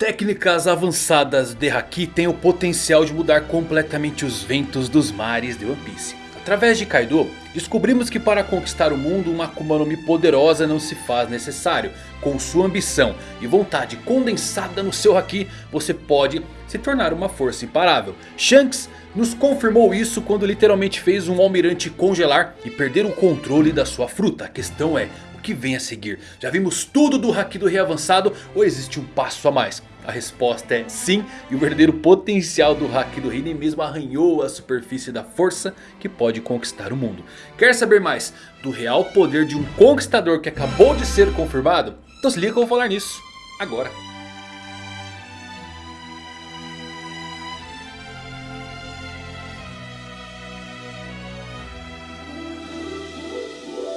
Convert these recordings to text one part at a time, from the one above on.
Técnicas avançadas de Haki têm o potencial de mudar completamente os ventos dos mares de One Piece. Através de Kaido, descobrimos que para conquistar o mundo uma Akuma no Mi poderosa não se faz necessário. Com sua ambição e vontade condensada no seu Haki, você pode se tornar uma força imparável. Shanks nos confirmou isso quando literalmente fez um almirante congelar e perder o controle da sua fruta. A questão é, que vem a seguir? Já vimos tudo do Haki do Rei avançado ou existe um passo a mais? A resposta é sim, e o verdadeiro potencial do Haki do Rei nem mesmo arranhou a superfície da força que pode conquistar o mundo. Quer saber mais do real poder de um conquistador que acabou de ser confirmado? Então se liga que eu vou falar nisso agora.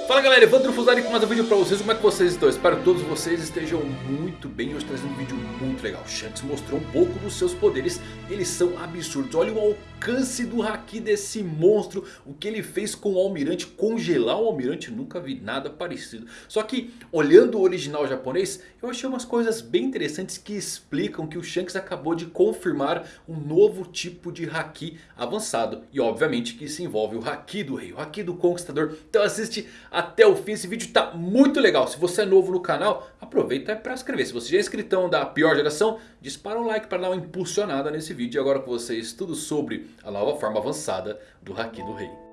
Fala galera, Evandro Fusari com mais um vídeo pra vocês, como é que vocês estão? Espero que todos vocês estejam muito bem, hoje trazendo um vídeo muito legal. Shanks mostrou um pouco dos seus poderes, eles são absurdos. Olha o alcance do Haki desse monstro, o que ele fez com o Almirante, congelar o Almirante, nunca vi nada parecido. Só que olhando o original japonês, eu achei umas coisas bem interessantes que explicam que o Shanks acabou de confirmar um novo tipo de Haki avançado. E obviamente que isso envolve o Haki do Rei, o Haki do Conquistador. Então assiste até o fim. Esse vídeo está muito legal. Se você é novo no canal, aproveita para inscrever. Se você já é inscritão da pior geração, dispara um like para dar uma impulsionada nesse vídeo. E agora com vocês tudo sobre a nova forma avançada do Haki do Rei.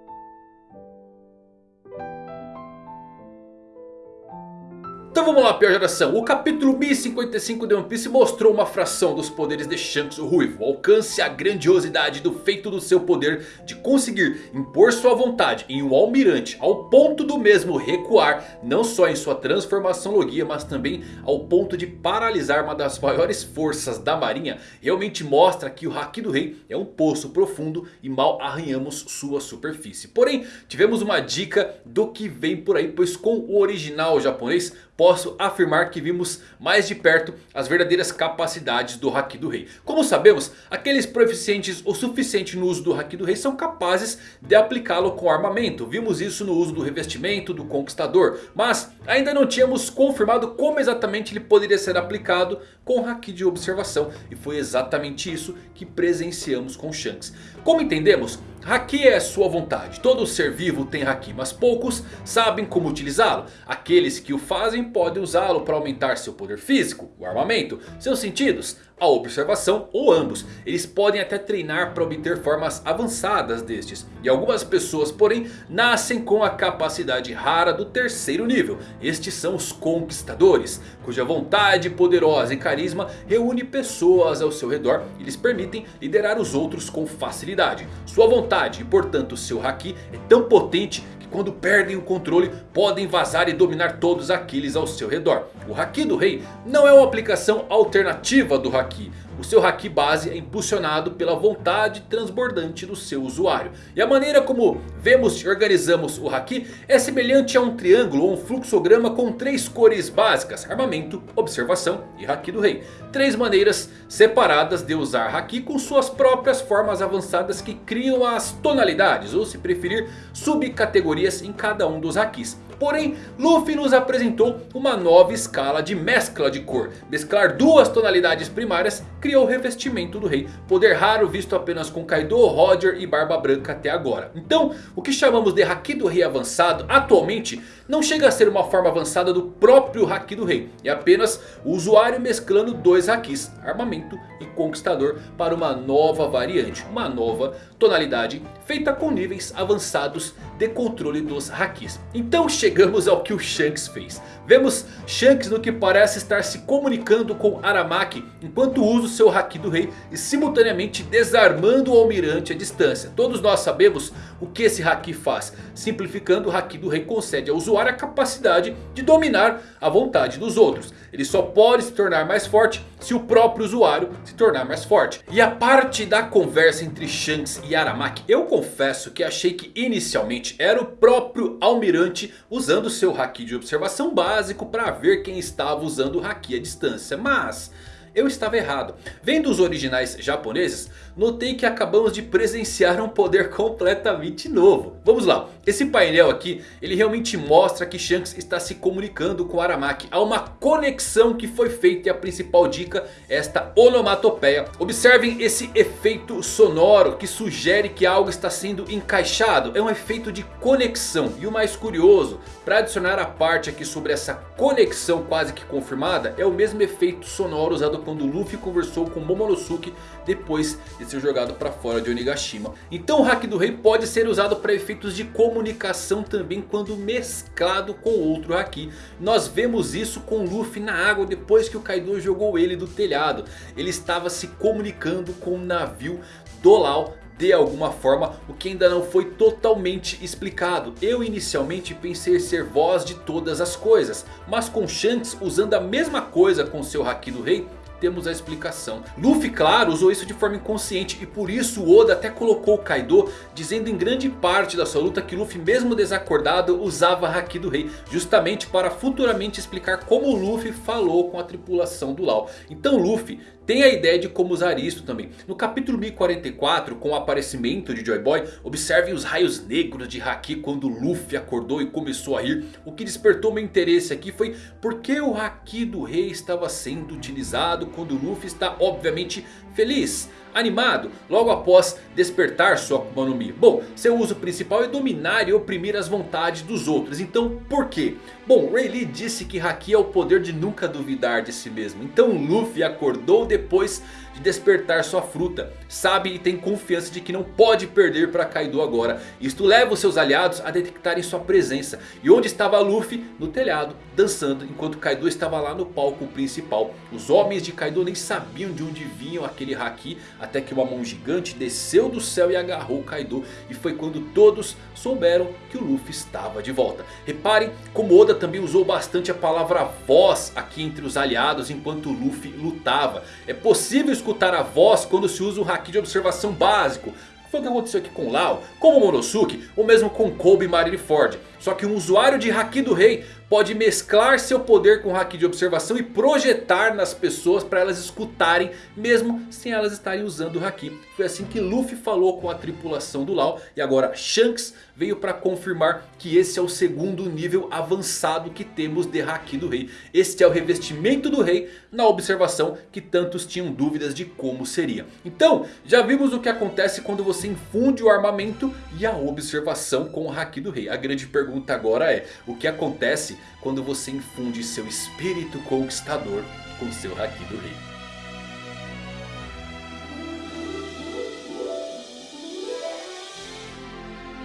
Então vamos lá, pior geração. O capítulo 1055 de One Piece mostrou uma fração dos poderes de Shanks o Ruivo. Alcance a grandiosidade do feito do seu poder de conseguir impor sua vontade em um almirante. Ao ponto do mesmo recuar, não só em sua transformação logia, mas também ao ponto de paralisar uma das maiores forças da marinha. Realmente mostra que o Haki do Rei é um poço profundo e mal arranhamos sua superfície. Porém, tivemos uma dica do que vem por aí, pois com o original japonês posso afirmar que vimos mais de perto as verdadeiras capacidades do Haki do Rei. Como sabemos, aqueles proficientes o suficiente no uso do Haki do Rei são capazes de aplicá-lo com armamento. Vimos isso no uso do revestimento do Conquistador. Mas ainda não tínhamos confirmado como exatamente ele poderia ser aplicado com Haki de observação. E foi exatamente isso que presenciamos com Shanks. Como entendemos, Haki é sua vontade. Todo ser vivo tem Haki, mas poucos sabem como utilizá-lo. Aqueles que o fazem podem usá-lo para aumentar seu poder físico, o armamento, seus sentidos, a observação ou ambos. Eles podem até treinar para obter formas avançadas destes. E algumas pessoas porém nascem com a capacidade rara do terceiro nível. Estes são os conquistadores. Cuja vontade poderosa e carisma reúne pessoas ao seu redor. E lhes permitem liderar os outros com facilidade. Sua vontade e portanto seu Haki é tão potente quando perdem o controle podem vazar e dominar todos aqueles ao seu redor. O Haki do Rei não é uma aplicação alternativa do Haki. O seu Haki base é impulsionado pela vontade transbordante do seu usuário. E a maneira como vemos e organizamos o Haki é semelhante a um triângulo ou um fluxograma com três cores básicas. Armamento, observação e Haki do Rei. Três maneiras separadas de usar Haki com suas próprias formas avançadas que criam as tonalidades. Ou se preferir subcategorias em cada um dos Hakis. Porém, Luffy nos apresentou uma nova escala de mescla de cor. Mesclar duas tonalidades primárias criou o revestimento do rei. Poder raro visto apenas com Kaido, Roger e Barba Branca até agora. Então, o que chamamos de Haki do Rei avançado atualmente não chega a ser uma forma avançada do próprio Haki do Rei. É apenas o usuário mesclando dois Hakis, armamento e conquistador para uma nova variante. Uma nova tonalidade feita com níveis avançados de controle dos Hakis. Então chegamos ao que o Shanks fez. Vemos Shanks no que parece estar se comunicando com Aramaki enquanto usa o seu Haki do Rei e simultaneamente desarmando o Almirante à distância. Todos nós sabemos o que esse Haki faz. Simplificando o Haki do Rei concede ao usuário a capacidade de dominar a vontade dos outros. Ele só pode se tornar mais forte se o próprio usuário se tornar mais forte. E a parte da conversa entre Shanks e Aramaki, eu confesso que achei que inicialmente era o próprio Almirante usando seu Haki de observação básico para ver quem estava usando o Haki à distância. Mas eu estava errado. Vendo os originais japoneses, notei que acabamos de presenciar um poder completamente novo. Vamos lá, esse painel aqui, ele realmente mostra que Shanks está se comunicando com Aramaki. Há uma conexão que foi feita e a principal dica é esta onomatopeia. Observem esse efeito sonoro que sugere que algo está sendo encaixado. É um efeito de conexão. E o mais curioso, para adicionar a parte aqui sobre essa conexão quase que confirmada, é o mesmo efeito sonoro usado quando Luffy conversou com Momonosuke depois de ser jogado para fora de Onigashima. Então o Haki do Rei pode ser usado para efeitos de comunicação também quando mesclado com outro Haki. Nós vemos isso com Luffy na água depois que o Kaido jogou ele do telhado. Ele estava se comunicando com o navio do Lau de alguma forma, o que ainda não foi totalmente explicado. Eu inicialmente pensei ser voz de todas as coisas, mas com Shanks usando a mesma coisa com seu Haki do Rei, temos a explicação. Luffy, claro, usou isso de forma inconsciente e por isso Oda até colocou o Kaido dizendo em grande parte da sua luta que Luffy mesmo desacordado usava Haki do Rei. Justamente para futuramente explicar como Luffy falou com a tripulação do Lau. Então Luffy tem a ideia de como usar isso também. No capítulo 1044, com o aparecimento de Joy Boy, observem os raios negros de Haki quando Luffy acordou e começou a rir. O que despertou meu interesse aqui foi porque o Haki do rei estava sendo utilizado quando Luffy está obviamente feliz animado logo após despertar sua Akuma no Mi. Bom, seu uso principal é dominar e oprimir as vontades dos outros. Então por quê? Bom, Rayleigh disse que Haki é o poder de nunca duvidar de si mesmo. Então Luffy acordou depois de despertar sua fruta. Sabe e tem confiança de que não pode perder para Kaido agora. Isto leva os seus aliados a detectarem sua presença. E onde estava Luffy? No telhado, dançando. Enquanto Kaido estava lá no palco principal. Os homens de Kaido nem sabiam de onde vinham aquele Haki. Até que uma mão gigante desceu do céu e agarrou Kaido. E foi quando todos souberam que o Luffy estava de volta. Reparem como Oda também usou bastante a palavra voz aqui entre os aliados enquanto Luffy lutava. É possível escutar a voz quando se usa o Haki de observação básico. Foi o que aconteceu aqui com Lau, com Momonosuke ou mesmo com Kobe e Marineford. Só que um usuário de Haki do Rei pode mesclar seu poder com Haki de observação e projetar nas pessoas para elas escutarem mesmo sem elas estarem usando o Haki. Foi assim que Luffy falou com a tripulação do Lau e agora Shanks veio para confirmar que esse é o segundo nível avançado que temos de Haki do Rei. Este é o revestimento do Rei na observação que tantos tinham dúvidas de como seria. Então já vimos o que acontece quando você infunde o armamento e a observação com o Haki do Rei. A grande pergunta agora é o que acontece quando você infunde seu espírito conquistador com seu Haki do Rei.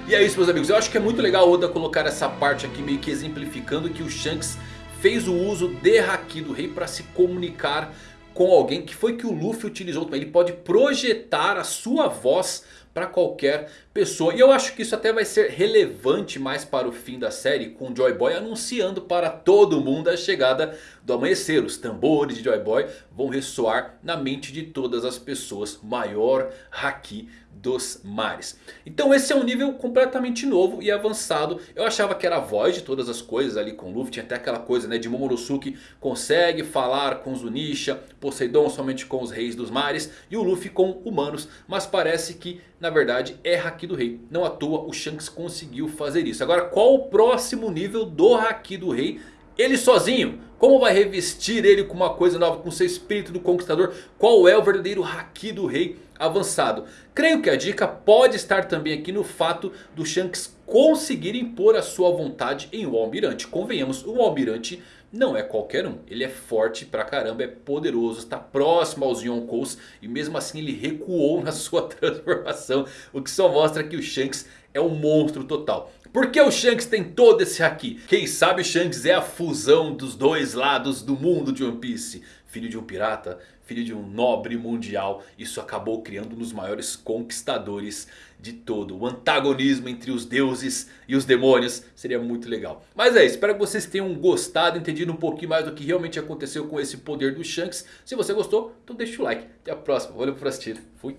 E é isso meus amigos, eu acho que é muito legal Oda colocar essa parte aqui meio que exemplificando que o Shanks fez o uso de Haki do Rei para se comunicar com alguém que foi que o Luffy utilizou. Ele pode projetar a sua voz para qualquer pessoa. E eu acho que isso até vai ser relevante mais para o fim da série. Com Joy Boy anunciando para todo mundo a chegada do amanhecer. Os tambores de Joy Boy vão ressoar na mente de todas as pessoas. Maior Haki dos mares. Então esse é um nível completamente novo e avançado. Eu achava que era a voz de todas as coisas ali com Luffy. Tinha até aquela coisa né, de Momonosuke consegue falar com Zunisha. Poseidon somente com os reis dos mares. E o Luffy com humanos. Mas parece que na verdade é Haki do Rei. Não à toa o Shanks conseguiu fazer isso. Agora qual o próximo nível do Haki do Rei? Ele sozinho. Como vai revestir ele com uma coisa nova, com seu espírito do conquistador? Qual é o verdadeiro Haki do Rei avançado? Creio que a dica pode estar também aqui no fato do Shanks conseguir impor a sua vontade em um almirante. Convenhamos, o almirante não é qualquer um. Ele é forte pra caramba, é poderoso, está próximo aos Yonkous. E mesmo assim ele recuou na sua transformação. O que só mostra que o Shanks é um monstro total. Por que o Shanks tem todo esse Haki? Quem sabe o Shanks é a fusão dos dois lados do mundo de One Piece. Filho de um pirata, filho de um nobre mundial. Isso acabou criando um dos maiores conquistadores de todo. O antagonismo entre os deuses e os demônios seria muito legal. Mas é isso, espero que vocês tenham gostado, entendido um pouquinho mais do que realmente aconteceu com esse poder do Shanks. Se você gostou, então deixa o like. Até a próxima, valeu por assistir, fui.